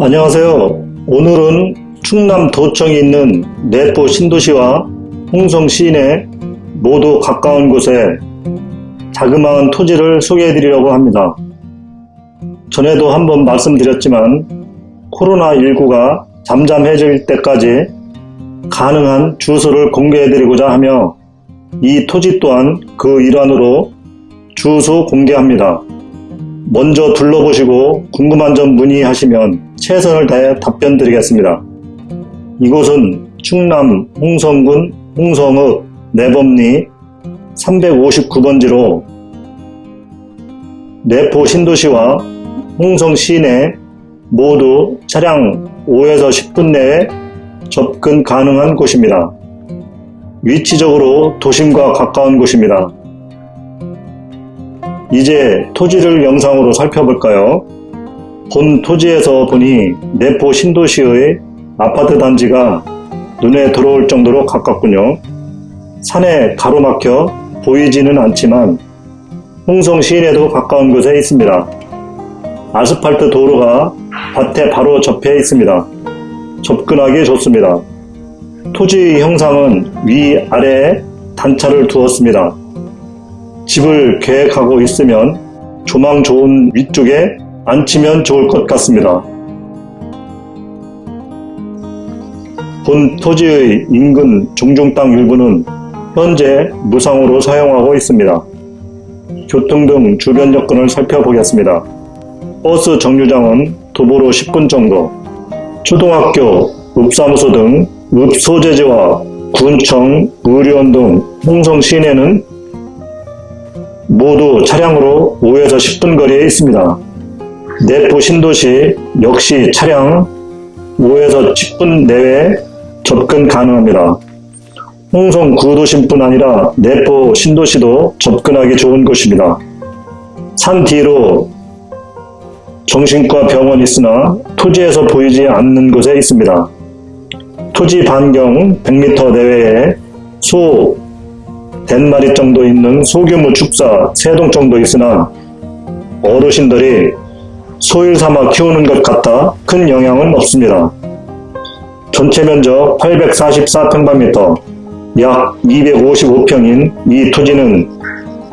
안녕하세요. 오늘은 충남 도청에 있는 내포 신도시와 홍성 시내 모두 가까운 곳에 자그마한 토지를 소개해 드리려고 합니다. 전에도 한번 말씀드렸지만 코로나19가 잠잠해질 때까지 가능한 주소를 공개해 드리고자 하며 이 토지 또한 그 일환으로 주소 공개합니다. 먼저 둘러보시고 궁금한 점 문의하시면 최선을 다해 답변 드리겠습니다. 이곳은 충남 홍성군 홍성읍 내범리 359번지로 내포 신도시와 홍성 시내 모두 차량 5에서 10분 내에 접근 가능한 곳입니다. 위치적으로 도심과 가까운 곳입니다. 이제 토지를 영상으로 살펴볼까요? 본 토지에서 보니 내포 신도시의 아파트 단지가 눈에 들어올 정도로 가깝군요. 산에 가로막혀 보이지는 않지만 홍성 시내도 가까운 곳에 있습니다. 아스팔트 도로가 밭에 바로 접해 있습니다. 접근하기 좋습니다. 토지 형상은 위아래에 단차를 두었습니다. 집을 계획하고 있으면 조망 좋은 위쪽에 앉히면 좋을 것 같습니다. 본 토지의 인근 종종 땅 일부는 현재 무상으로 사용하고 있습니다. 교통 등 주변 여건을 살펴보겠습니다. 버스 정류장은 도보로 10분 정도, 초등학교, 읍사무소 등 읍소재지와 군청, 의료원 등 홍성 시내는 모두 차량으로 5에서 10분 거리에 있습니다. 내포 신도시 역시 차량 5에서 10분 내외 접근 가능합니다. 홍성 구도심뿐 아니라 내포 신도시도 접근하기 좋은 곳입니다. 산 뒤로 정신과 병원이 있으나 토지에서 보이지 않는 곳에 있습니다. 토지 반경 100m 내외에 소 덴마리 정도 있는 소규모 축사 3동 정도 있으나 어르신들이 소일 삼아 키우는 것 같아 큰 영향은 없습니다. 전체 면적 844평방미터 약 255평인 이 토지는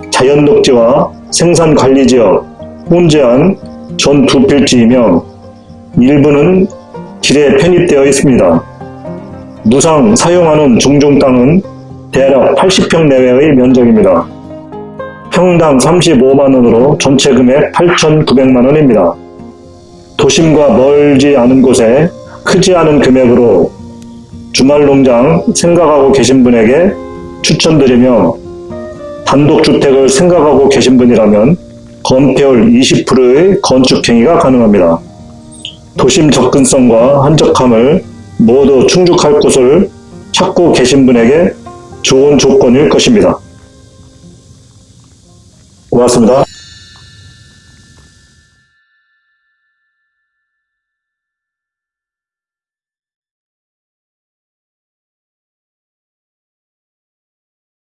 자연녹지와 생산관리지역, 혼재한 전 두 필지이며 일부는 길에 편입되어 있습니다. 무상 사용하는 종종 땅은 대략 80평 내외의 면적입니다. 평당 35만원으로 전체 금액 8,900만원입니다. 도심과 멀지 않은 곳에 크지 않은 금액으로 주말농장 생각하고 계신 분에게 추천드리며 단독주택을 생각하고 계신 분이라면 건폐율 20%의 건축행위가 가능합니다. 도심 접근성과 한적함을 모두 충족할 곳을 찾고 계신 분에게 좋은 조건일 것입니다. 고맙습니다.